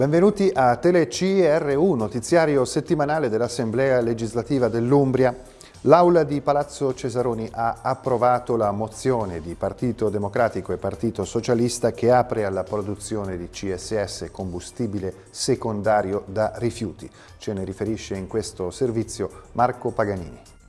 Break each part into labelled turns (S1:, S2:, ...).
S1: Benvenuti a TeleCRU, notiziario settimanale dell'Assemblea legislativa dell'Umbria. L'Aula di Palazzo Cesaroni ha approvato la mozione di Partito Democratico e Partito Socialista che apre alla produzione di CSS, combustibile secondario da rifiuti. Ce ne riferisce in questo servizio Marco Paganini.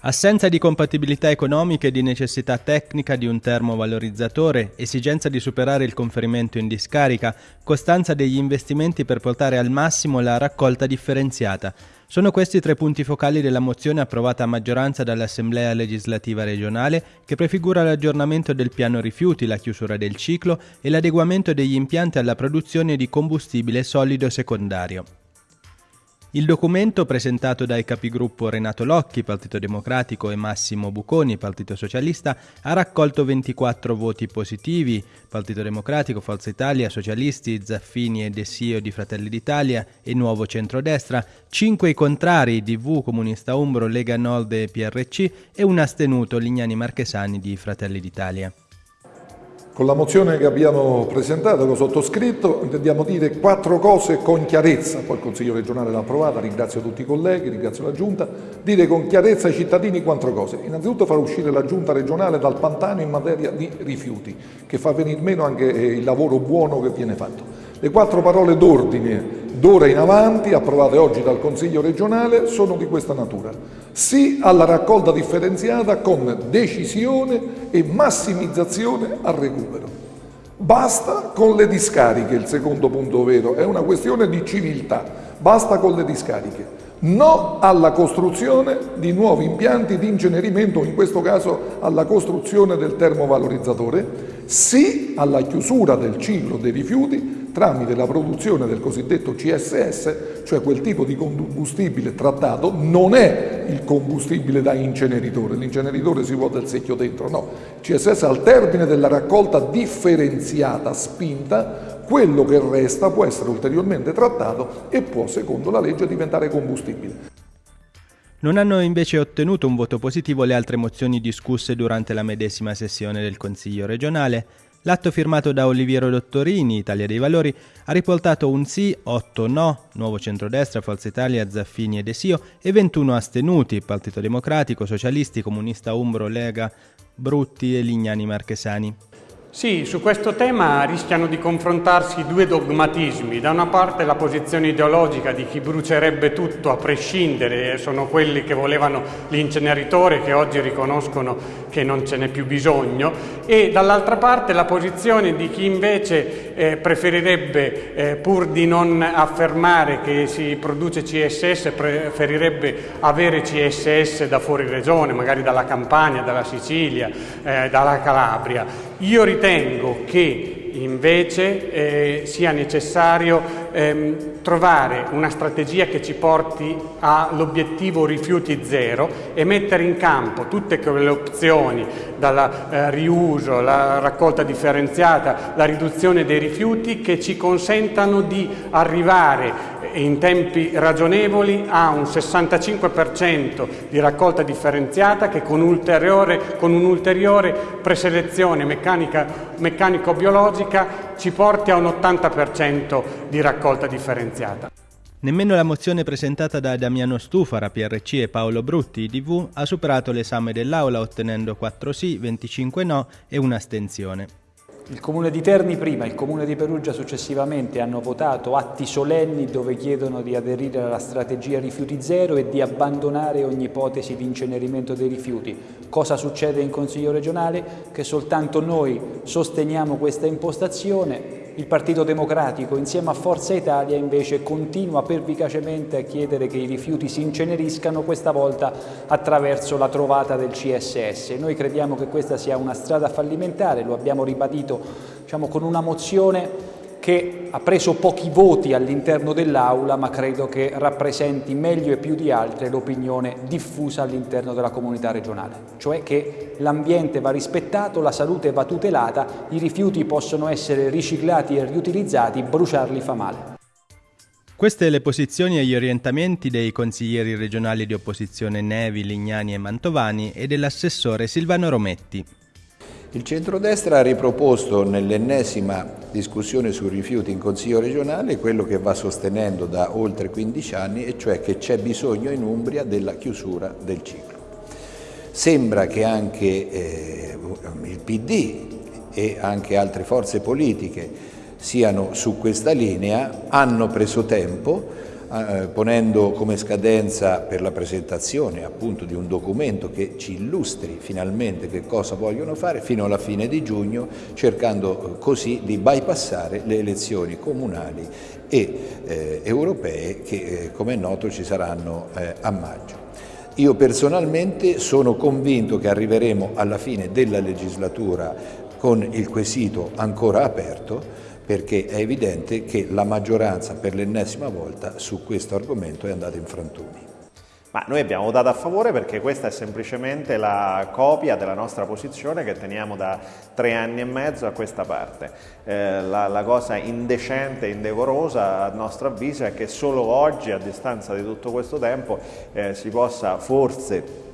S2: Assenza di compatibilità economica e di necessità tecnica di un termovalorizzatore, esigenza di superare il conferimento in discarica, costanza degli investimenti per portare al massimo la raccolta differenziata. Sono questi tre punti focali della mozione approvata a maggioranza dall'Assemblea legislativa regionale che prefigura l'aggiornamento del piano rifiuti, la chiusura del ciclo e l'adeguamento degli impianti alla produzione di combustibile solido secondario. Il documento presentato dai capigruppo Renato Locchi, Partito Democratico, e Massimo Buconi, Partito Socialista, ha raccolto 24 voti positivi, Partito Democratico, Forza Italia, Socialisti, Zaffini e Dessio di Fratelli d'Italia e Nuovo Centrodestra, 5 i contrari, DV, Comunista Umbro, Lega Nord e PRC e un astenuto, Lignani Marchesani di Fratelli d'Italia.
S3: Con la mozione che abbiamo presentato, che ho sottoscritto, intendiamo dire quattro cose con chiarezza, poi il Consiglio regionale l'ha approvata, ringrazio tutti i colleghi, ringrazio la Giunta, dire con chiarezza ai cittadini quattro cose. Innanzitutto far uscire la Giunta regionale dal pantano in materia di rifiuti, che fa venire meno anche eh, il lavoro buono che viene fatto. Le quattro parole d'ordine d'ora in avanti, approvate oggi dal Consiglio regionale, sono di questa natura. Sì alla raccolta differenziata con decisione e massimizzazione al recupero. Basta con le discariche, il secondo punto vero, è una questione di civiltà, basta con le discariche. No alla costruzione di nuovi impianti di incenerimento, in questo caso alla costruzione del termovalorizzatore, sì alla chiusura del ciclo dei rifiuti tramite la produzione del cosiddetto CSS, cioè quel tipo di combustibile trattato, non è il combustibile da inceneritore, l'inceneritore si vuole del secchio dentro, no, CSS al termine della raccolta differenziata spinta, quello che resta può essere ulteriormente trattato e può, secondo la legge, diventare combustibile.
S2: Non hanno invece ottenuto un voto positivo le altre mozioni discusse durante la medesima sessione del Consiglio regionale. L'atto firmato da Oliviero Dottorini, Italia dei Valori, ha riportato un sì, 8 no, Nuovo Centrodestra, Forza Italia, Zaffini e Desio e 21 astenuti, Partito Democratico, Socialisti, Comunista Umbro, Lega, Brutti e Lignani Marchesani.
S4: Sì, su questo tema rischiano di confrontarsi due dogmatismi. Da una parte la posizione ideologica di chi brucerebbe tutto a prescindere, sono quelli che volevano l'inceneritore che oggi riconoscono che non ce n'è più bisogno, e dall'altra parte la posizione di chi invece eh, preferirebbe, eh, pur di non affermare che si produce CSS, preferirebbe avere CSS da fuori regione, magari dalla Campania, dalla Sicilia, eh, dalla Calabria. Io ritengo che invece eh, sia necessario ehm, trovare una strategia che ci porti all'obiettivo rifiuti zero e mettere in campo tutte quelle opzioni, dal eh, riuso, la raccolta differenziata, la riduzione dei rifiuti, che ci consentano di arrivare in tempi ragionevoli a un 65% di raccolta differenziata che con, con un'ulteriore preselezione meccanico-biologica ci porti a un 80% di raccolta differenziata.
S2: Nemmeno la mozione presentata da Damiano Stufara, PRC e Paolo Brutti, DV, ha superato l'esame dell'Aula ottenendo 4 sì, 25 no e un'astensione.
S5: Il Comune di Terni prima, il Comune di Perugia successivamente hanno votato atti solenni dove chiedono di aderire alla strategia rifiuti zero e di abbandonare ogni ipotesi di incenerimento dei rifiuti. Cosa succede in Consiglio regionale? Che soltanto noi sosteniamo questa impostazione, il Partito Democratico insieme a Forza Italia invece continua pervicacemente a chiedere che i rifiuti si inceneriscano, questa volta attraverso la trovata del CSS. Noi crediamo che questa sia una strada fallimentare, lo abbiamo ribadito diciamo, con una mozione che ha preso pochi voti all'interno dell'Aula, ma credo che rappresenti meglio e più di altre l'opinione diffusa all'interno della comunità regionale, cioè che l'ambiente va rispettato, la salute va tutelata, i rifiuti possono essere riciclati e riutilizzati, bruciarli fa male.
S2: Queste le posizioni e gli orientamenti dei consiglieri regionali di opposizione Nevi, Lignani e Mantovani e dell'assessore Silvano Rometti.
S6: Il centrodestra ha riproposto nell'ennesima discussione sui rifiuti in Consiglio regionale quello che va sostenendo da oltre 15 anni, e cioè che c'è bisogno in Umbria della chiusura del ciclo. Sembra che anche eh, il PD e anche altre forze politiche siano su questa linea, hanno preso tempo, ponendo come scadenza per la presentazione appunto di un documento che ci illustri finalmente che cosa vogliono fare fino alla fine di giugno, cercando eh, così di bypassare le elezioni comunali e eh, europee che eh, come è noto ci saranno eh, a maggio. Io personalmente sono convinto che arriveremo alla fine della legislatura con il quesito ancora aperto perché è evidente che la maggioranza per l'ennesima volta su questo argomento è andata in frantumi.
S7: Ma noi abbiamo votato a favore perché questa è semplicemente la copia della nostra posizione che teniamo da tre anni e mezzo a questa parte. Eh, la, la, cosa indecente e indecorosa a nostro avviso è che solo oggi, a distanza di tutto questo tempo, eh, si possa forse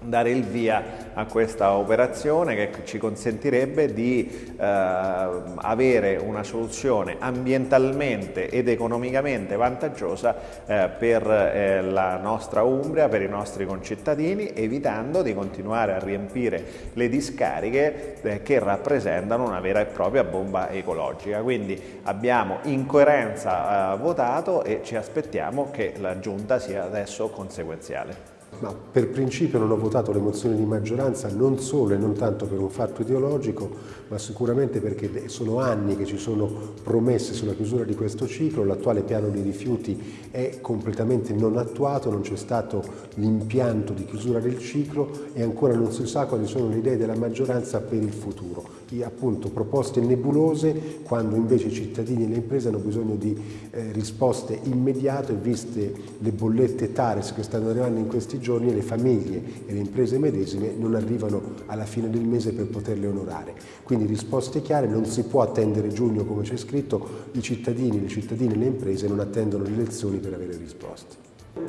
S7: dare il via a questa operazione che ci consentirebbe di eh, avere una soluzione ambientalmente ed economicamente vantaggiosa eh, per eh, la nostra Umbria, per i nostri concittadini, evitando di continuare a riempire le discariche eh, che rappresentano una vera e propria bomba ecologica. Quindi abbiamo in coerenza eh, votato e ci aspettiamo che la Giunta sia adesso conseguenziale.
S8: Ma per principio non ho votato le mozioni di maggioranza non solo e non tanto per un fatto ideologico, ma sicuramente perché sono anni che ci sono promesse sulla chiusura di questo ciclo, l'attuale piano di rifiuti è completamente non attuato, non c'è stato l'impianto di chiusura del ciclo e ancora non si sa quali sono le idee della maggioranza per il futuro. I, appunto proposte nebulose quando invece i cittadini e le imprese hanno bisogno di eh, risposte immediate viste le bollette TARES che stanno arrivando in questi giorni e le famiglie e le imprese medesime non arrivano alla fine del mese per poterle onorare. Quindi risposte chiare, non si può attendere giugno come c'è scritto, i cittadini, le cittadine e le imprese non attendono le elezioni per avere risposte.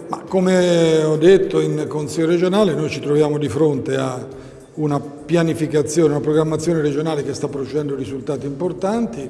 S9: Ma come ho detto in Consiglio regionale noi ci troviamo di fronte a una pianificazione, una programmazione regionale che sta producendo risultati importanti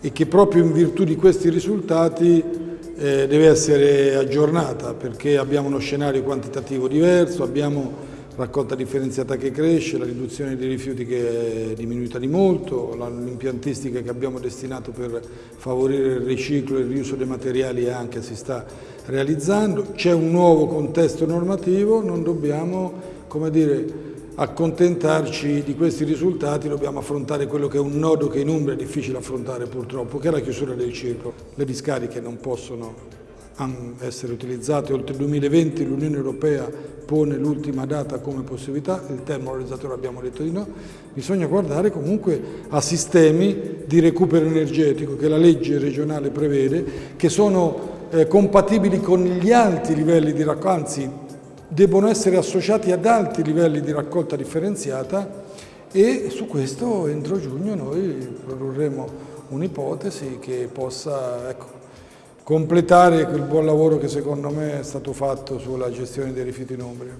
S9: e che proprio in virtù di questi risultati eh, deve essere aggiornata perché abbiamo uno scenario quantitativo diverso, abbiamo raccolta differenziata che cresce, la riduzione dei rifiuti che è diminuita di molto, l'impiantistica che abbiamo destinato per favorire il riciclo e il riuso dei materiali anche si sta realizzando, c'è un nuovo contesto normativo, non dobbiamo come dire, accontentarci di questi risultati, dobbiamo affrontare quello che è un nodo che in Umbria è difficile affrontare purtroppo, che è la chiusura del ciclo. Le discariche non possono essere utilizzate oltre il 2020, l'Unione Europea pone l'ultima data come possibilità, il termovalorizzatore abbiamo detto di no, bisogna guardare comunque a sistemi di recupero energetico che la legge regionale prevede, che sono eh, compatibili con gli alti livelli di raccolta, anzi debbono essere associati ad alti livelli di raccolta differenziata e su questo entro giugno noi produrremo un'ipotesi che possa ecco, completare quel buon lavoro che secondo me è stato fatto sulla gestione dei rifiuti in Umbria.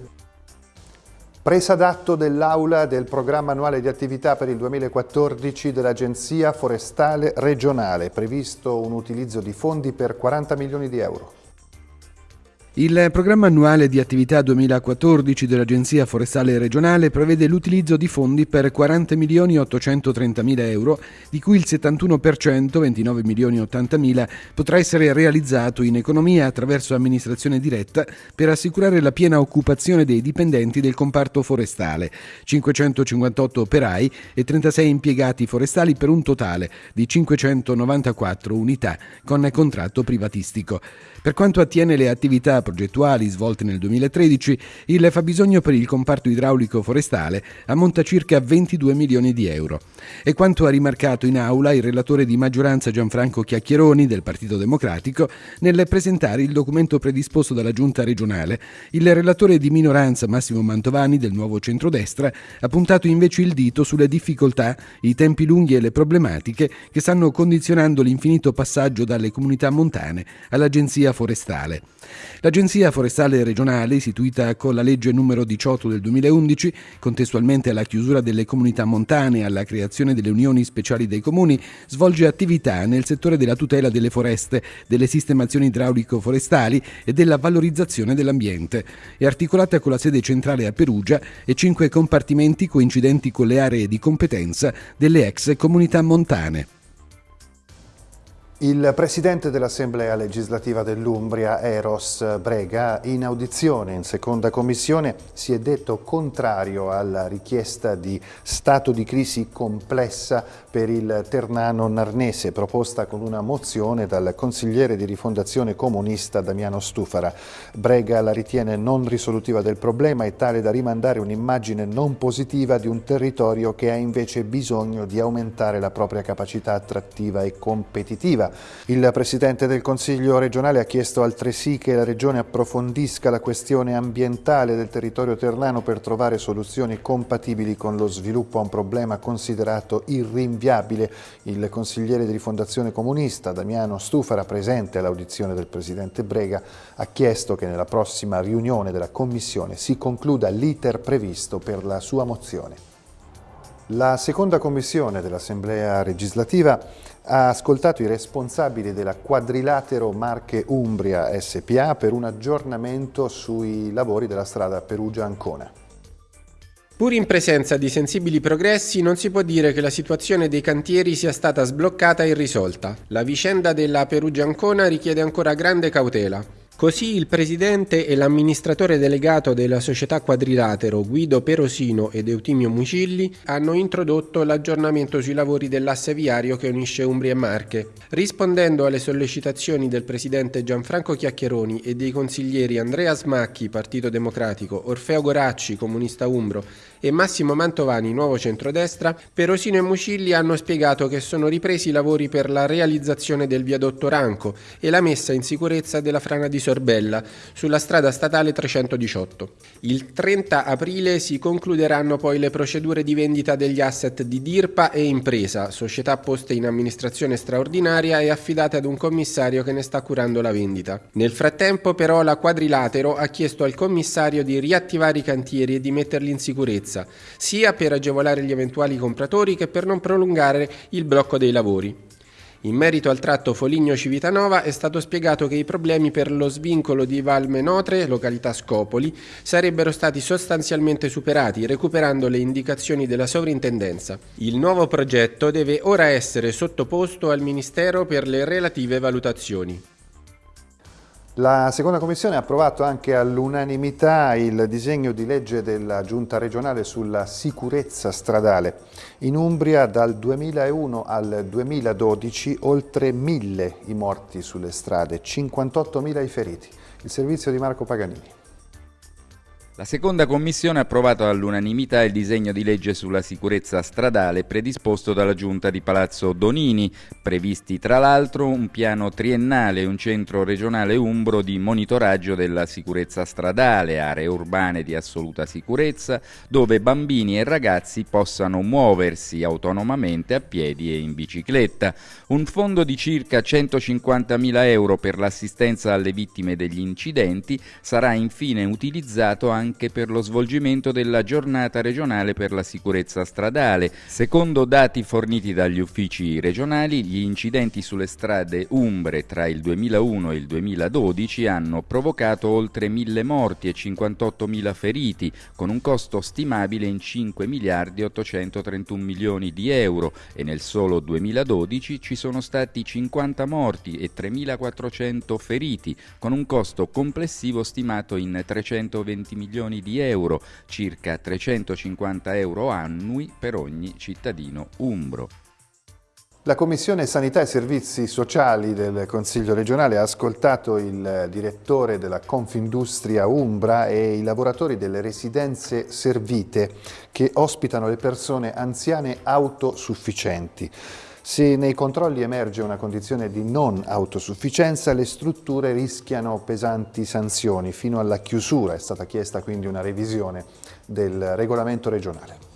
S1: Presa d'atto dell'Aula del programma annuale di attività per il 2014 dell'Agenzia Forestale Regionale, previsto un utilizzo di fondi per 40 milioni di euro.
S10: Il programma annuale di attività 2014 dell'Agenzia Forestale Regionale prevede l'utilizzo di fondi per 40 milioni 830 mila euro, di cui il 71%, 29 milioni 80 mila, potrà essere realizzato in economia attraverso amministrazione diretta per assicurare la piena occupazione dei dipendenti del comparto forestale, 558 operai e 36 impiegati forestali per un totale di 594 unità con contratto privatistico. Per quanto attiene le attività progettuali svolte nel 2013, il fabbisogno per il comparto idraulico forestale ammonta circa 22 milioni di euro. E quanto ha rimarcato in aula il relatore di maggioranza Gianfranco Chiacchieroni del Partito Democratico nel presentare il documento predisposto dalla Giunta regionale, il relatore di minoranza Massimo Mantovani del nuovo centrodestra ha puntato invece il dito sulle difficoltà, i tempi lunghi e le problematiche che stanno condizionando l'infinito passaggio dalle comunità montane all'Agenzia forestale. La L'Agenzia Forestale Regionale, istituita con la legge numero 18 del 2011, contestualmente alla chiusura delle comunità montane e alla creazione delle unioni speciali dei comuni, svolge attività nel settore della tutela delle foreste, delle sistemazioni idraulico-forestali e della valorizzazione dell'ambiente. È articolata con la sede centrale a Perugia e cinque compartimenti coincidenti con le aree di competenza delle ex comunità montane.
S1: Il presidente dell'Assemblea legislativa dell'Umbria, Eros Brega, in audizione in seconda commissione si è detto contrario alla richiesta di stato di crisi complessa per il Ternano Narnese, proposta con una mozione dal consigliere di rifondazione comunista Damiano Stufara. Brega la ritiene non risolutiva del problema e tale da rimandare un'immagine non positiva di un territorio che ha invece bisogno di aumentare la propria capacità attrattiva e competitiva. Il Presidente del Consiglio regionale ha chiesto altresì che la Regione approfondisca la questione ambientale del territorio ternano per trovare soluzioni compatibili con lo sviluppo a un problema considerato irrinviabile. Il consigliere di rifondazione comunista Damiano Stufara, presente all'audizione del Presidente Brega, ha chiesto che nella prossima riunione della Commissione si concluda l'iter previsto per la sua mozione. La seconda commissione dell'Assemblea legislativa ha ascoltato i responsabili della Quadrilatero Marche Umbria SPA per un aggiornamento sui lavori della strada Perugia-Ancona.
S11: Pur in presenza di sensibili progressi, non si può dire che la situazione dei cantieri sia stata sbloccata e irrisolta. La vicenda della Perugia-Ancona richiede ancora grande cautela. Così il presidente e l'amministratore delegato della società Quadrilatero Guido Perosino ed Eutimio Mucilli hanno introdotto l'aggiornamento sui lavori dell'asse viario che unisce Umbria e Marche. Rispondendo alle sollecitazioni del presidente Gianfranco Chiacchieroni e dei consiglieri Andrea Smacchi, Partito Democratico, Orfeo Goracci, Comunista Umbro e Massimo Mantovani, Nuovo Centrodestra, Perosino e Mucilli hanno spiegato che sono ripresi i lavori per la realizzazione del viadotto Ranco e la messa in sicurezza della frana di Sorbella sulla strada statale 318. Il 30 aprile si concluderanno poi le procedure di vendita degli asset di Dirpa e Impresa, società poste in amministrazione straordinaria e affidate ad un commissario che ne sta curando la vendita. Nel frattempo però la Quadrilatero ha chiesto al commissario di riattivare i cantieri e di metterli in sicurezza sia per agevolare gli eventuali compratori che per non prolungare il blocco dei lavori. In merito al tratto Foligno-Civitanova è stato spiegato che i problemi per lo svincolo di Valmenotre, località Scopoli, sarebbero stati sostanzialmente superati recuperando le indicazioni della sovrintendenza. Il nuovo progetto deve ora essere sottoposto al Ministero per le relative valutazioni.
S1: La seconda commissione ha approvato anche all'unanimità il disegno di legge della Giunta regionale sulla sicurezza stradale. In Umbria dal 2001 al 2012 oltre mille i morti sulle strade, 58.000 i feriti. Il servizio di Marco Paganini.
S12: La seconda commissione ha approvato all'unanimità il disegno di legge sulla sicurezza stradale predisposto dalla giunta di Palazzo Donini, previsti tra l'altro un piano triennale e un centro regionale umbro di monitoraggio della sicurezza stradale, aree urbane di assoluta sicurezza, dove bambini e ragazzi possano muoversi autonomamente a piedi e in bicicletta, un fondo di circa 150.000 euro per l'assistenza alle vittime degli incidenti sarà infine utilizzato anche anche per lo svolgimento della giornata regionale per la sicurezza stradale. Secondo dati forniti dagli uffici regionali, gli incidenti sulle strade umbre tra il 2001 e il 2012 hanno provocato oltre 1000 morti e 58.000 feriti, con un costo stimabile in 5 miliardi 831 milioni di euro e nel solo 2012 ci sono stati 50 morti e 3.400 feriti, con un costo complessivo stimato in 320 milioni milioni di euro, circa 350 euro annui per ogni cittadino umbro.
S1: La Commissione Sanità e Servizi Sociali del Consiglio regionale ha ascoltato il direttore della Confindustria Umbra e i lavoratori delle residenze servite che ospitano le persone anziane autosufficienti. Se nei controlli emerge una condizione di non autosufficienza, le strutture rischiano pesanti sanzioni fino alla chiusura. È stata chiesta quindi una revisione del regolamento regionale.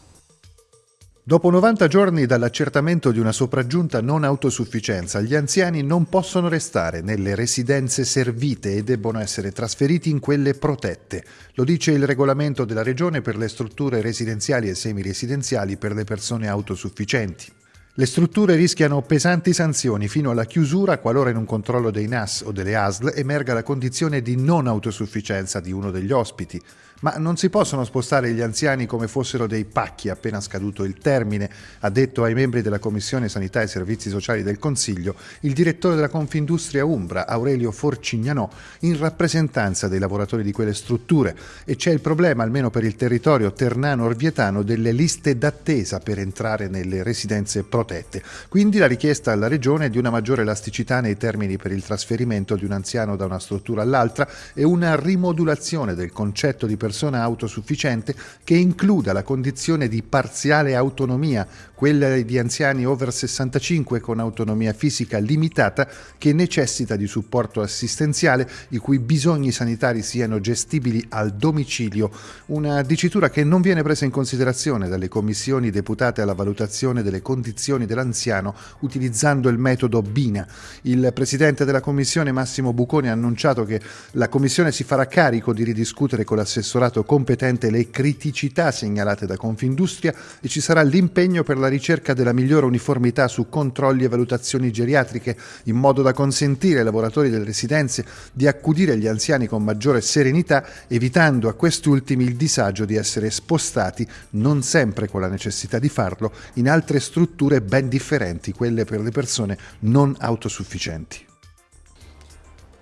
S1: Dopo 90 giorni dall'accertamento di una sopraggiunta non autosufficienza, gli anziani non possono restare nelle residenze servite e debbono essere trasferiti in quelle protette. Lo dice il regolamento della Regione per le strutture residenziali e semiresidenziali per le persone autosufficienti. Le strutture rischiano pesanti sanzioni fino alla chiusura qualora in un controllo dei NAS o delle ASL emerga la condizione di non autosufficienza di uno degli ospiti. Ma non si possono spostare gli anziani come fossero dei pacchi appena scaduto il termine, ha detto ai membri della Commissione Sanità e Servizi Sociali del Consiglio il direttore della Confindustria Umbra, Aurelio Forcignanò, in rappresentanza dei lavoratori di quelle strutture. E c'è il problema, almeno per il territorio ternano-orvietano, delle liste d'attesa per entrare nelle residenze protette. Quindi la richiesta alla Regione di una maggiore elasticità nei termini per il trasferimento di un anziano da una struttura all'altra e una rimodulazione del concetto di persona autosufficiente che includa la condizione di parziale autonomia, quella di anziani over 65 con autonomia fisica limitata che necessita di supporto assistenziale i cui bisogni sanitari siano gestibili al domicilio, una dicitura che non viene presa in considerazione dalle commissioni deputate alla valutazione delle condizioni dell'anziano utilizzando il metodo BINA. Il presidente della commissione Massimo Buconi ha annunciato che la commissione si farà carico di ridiscutere con l'assessore assessorato competente le criticità segnalate da Confindustria e ci sarà l'impegno per la ricerca della migliore uniformità su controlli e valutazioni geriatriche, in modo da consentire ai lavoratori delle residenze di accudire gli anziani con maggiore serenità, evitando a questi ultimi il disagio di essere spostati, non sempre con la necessità di farlo, in altre strutture ben differenti, quelle per le persone non autosufficienti.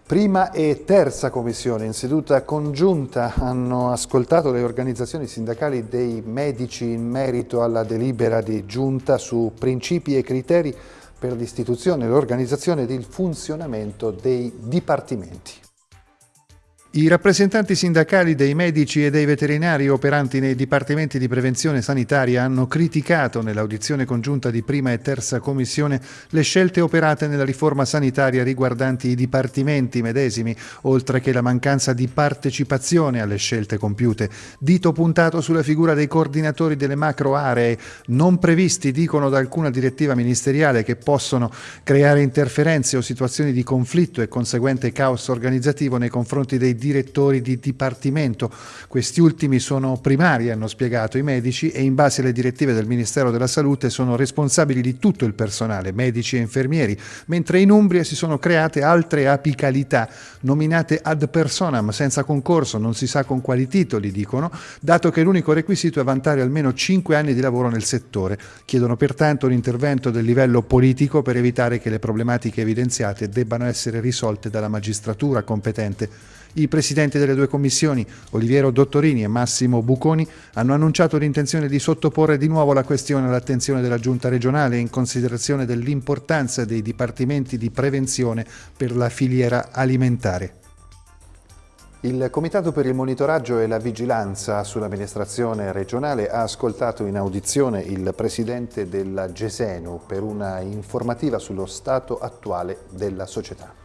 S1: Prima e terza commissione in seduta congiunta hanno ascoltato le organizzazioni sindacali dei medici in merito alla delibera di giunta su principi e criteri per l'istituzione, l'organizzazione e il funzionamento dei dipartimenti. I rappresentanti sindacali dei medici e dei veterinari operanti nei dipartimenti di prevenzione sanitaria hanno criticato nell'audizione congiunta di prima e terza commissione le scelte operate nella riforma sanitaria riguardanti i dipartimenti medesimi, oltre che la mancanza di partecipazione alle scelte compiute. Dito puntato sulla figura dei coordinatori delle macro aree, non previsti, dicono da alcuna direttiva ministeriale, che possono creare interferenze o situazioni di conflitto e conseguente caos organizzativo nei confronti dei direttori di dipartimento. Questi ultimi sono primari, hanno spiegato i medici, e in base alle direttive del Ministero della Salute sono responsabili di tutto il personale, medici e infermieri, mentre in Umbria si sono create altre apicalità, nominate ad personam, senza concorso, non si sa con quali titoli, dicono, dato che l'unico requisito è vantare almeno 5 anni di lavoro nel settore. Chiedono pertanto un intervento del livello politico per evitare che le problematiche evidenziate debbano essere risolte dalla magistratura competente. I presidenti delle due commissioni, Oliviero Dottorini e Massimo Buconi, hanno annunciato l'intenzione di sottoporre di nuovo la questione all'attenzione della Giunta regionale in considerazione dell'importanza dei dipartimenti di prevenzione per la filiera alimentare. Il Comitato per il monitoraggio e la vigilanza sull'amministrazione regionale ha ascoltato in audizione il presidente della Gesenu per una informativa sullo stato attuale della società.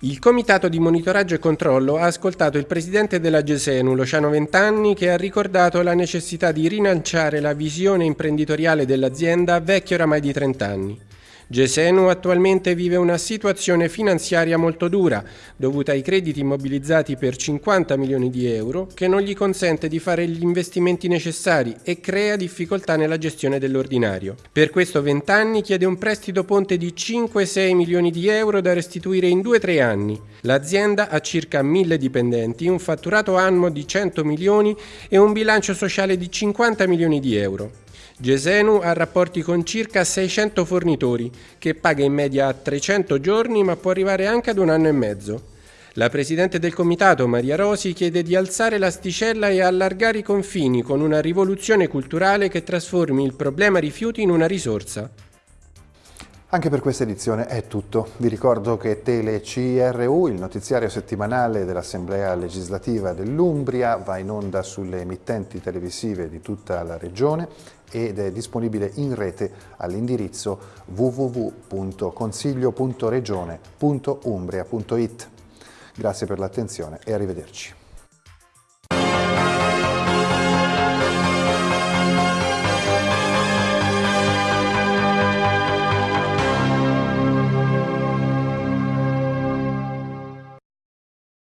S11: Il Comitato di monitoraggio e controllo ha ascoltato il presidente della Gesenu, Luciano Ventanni, che ha ricordato la necessità di rilanciare la visione imprenditoriale dell'azienda vecchia oramai di 30 anni. Gesenu attualmente vive una situazione finanziaria molto dura, dovuta ai crediti immobilizzati per 50 milioni di euro, che non gli consente di fare gli investimenti necessari e crea difficoltà nella gestione dell'ordinario. Per questo Vent'anni chiede un prestito ponte di 5-6 milioni di euro da restituire in 2-3 anni. L'azienda ha circa 1000 dipendenti, un fatturato annuo di 100 milioni e un bilancio sociale di 50 milioni di euro. Gesenu ha rapporti con circa 600 fornitori, che paga in media a 300 giorni ma può arrivare anche ad un anno e mezzo. La Presidente del Comitato, Maria Rosi, chiede di alzare l'asticella e allargare i confini con una rivoluzione culturale che trasformi il problema rifiuti in una risorsa.
S1: Anche per questa edizione è tutto. Vi ricordo che Tele CRU, il notiziario settimanale dell'Assemblea legislativa dell'Umbria, va in onda sulle emittenti televisive di tutta la regione ed è disponibile in rete all'indirizzo www.consiglio.regione.umbria.it. Grazie per l'attenzione e arrivederci.